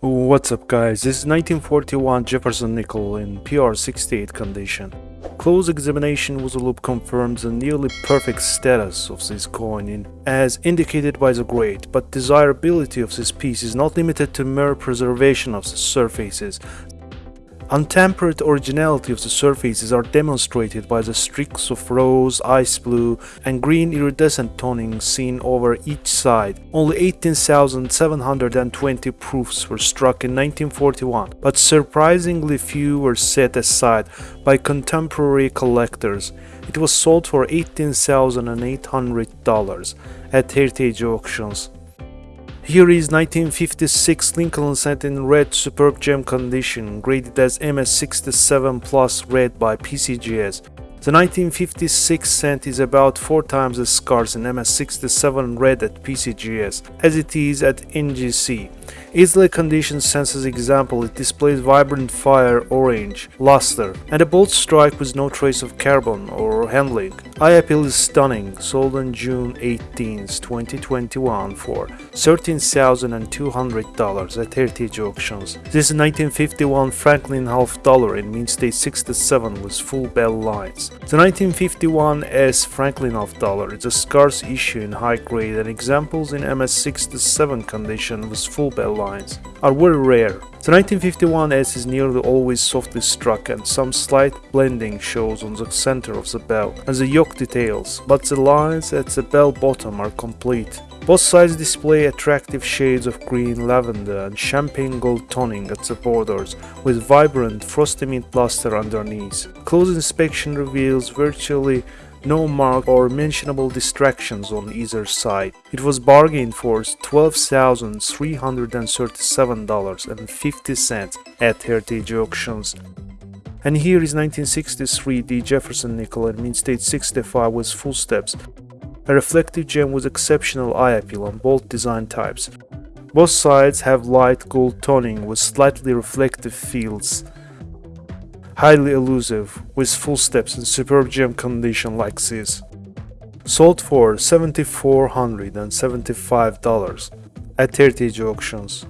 What's up guys, this is 1941 Jefferson nickel in PR68 condition. Close examination with a loupe confirms the nearly perfect status of this coin in, as indicated by the grade, but desirability of this piece is not limited to mere preservation of the surfaces. Untampered originality of the surfaces are demonstrated by the streaks of rose, ice blue, and green iridescent toning seen over each side. Only 18,720 proofs were struck in 1941, but surprisingly few were set aside by contemporary collectors. It was sold for $18,800 at heritage auctions. Here is 1956 Lincoln cent in red superb gem condition, graded as MS67 Plus red by PCGS. The 1956 cent is about 4 times as scarce in MS67 red at PCGS as it is at NGC. Easily conditioned census example, it displays vibrant fire orange, luster, and a bolt strike with no trace of carbon or handling. Eye appeal is stunning, sold on June 18, 2021 for $13,200 at Heritage Auctions. This is 1951 Franklin half dollar in Mint State 67 with full bell lines. The 1951 S Franklin half dollar is a scarce issue in high grade and examples in MS67 condition with full bell lines are very rare. The 1951S is nearly always softly struck and some slight blending shows on the center of the bell and the yoke details, but the lines at the bell bottom are complete. Both sides display attractive shades of green lavender and champagne gold toning at the borders, with vibrant frosty mint luster underneath. Close inspection reveals virtually no mark or mentionable distractions on either side. It was bargained for $12,337.50 at Heritage Auctions. And here is 1963 D Jefferson nickel and Mint State 65 with full steps. A reflective gem with exceptional eye appeal on both design types. Both sides have light gold toning with slightly reflective fields highly elusive, with full steps in superb gem condition like this. Sold for $7,475 at Heritage Auctions.